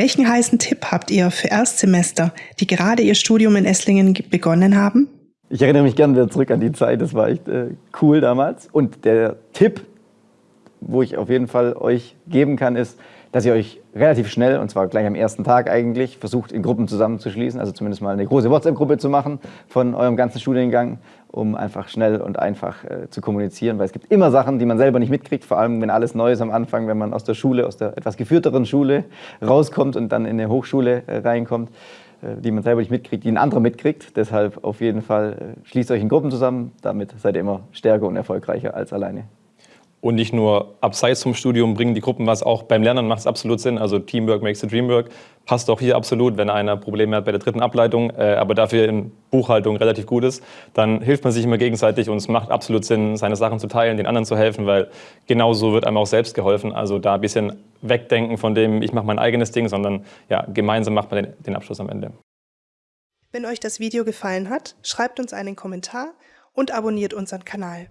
Welchen heißen Tipp habt ihr für Erstsemester, die gerade ihr Studium in Esslingen begonnen haben? Ich erinnere mich gerne wieder zurück an die Zeit, das war echt äh, cool damals. Und der Tipp, wo ich auf jeden Fall euch geben kann, ist, dass ihr euch relativ schnell, und zwar gleich am ersten Tag eigentlich, versucht, in Gruppen zusammenzuschließen, also zumindest mal eine große WhatsApp-Gruppe zu machen von eurem ganzen Studiengang, um einfach schnell und einfach äh, zu kommunizieren, weil es gibt immer Sachen, die man selber nicht mitkriegt, vor allem wenn alles neu ist am Anfang, wenn man aus der Schule, aus der etwas geführteren Schule rauskommt und dann in eine Hochschule äh, reinkommt, äh, die man selber nicht mitkriegt, die ein anderer mitkriegt. Deshalb auf jeden Fall äh, schließt euch in Gruppen zusammen, damit seid ihr immer stärker und erfolgreicher als alleine. Und nicht nur abseits vom Studium bringen die Gruppen was, auch beim Lernen macht es absolut Sinn. Also Teamwork makes the dream work. Passt auch hier absolut, wenn einer Probleme hat bei der dritten Ableitung, äh, aber dafür in Buchhaltung relativ gut ist, dann hilft man sich immer gegenseitig und es macht absolut Sinn, seine Sachen zu teilen, den anderen zu helfen, weil genauso wird einem auch selbst geholfen. Also da ein bisschen wegdenken von dem, ich mache mein eigenes Ding, sondern ja, gemeinsam macht man den, den Abschluss am Ende. Wenn euch das Video gefallen hat, schreibt uns einen Kommentar und abonniert unseren Kanal.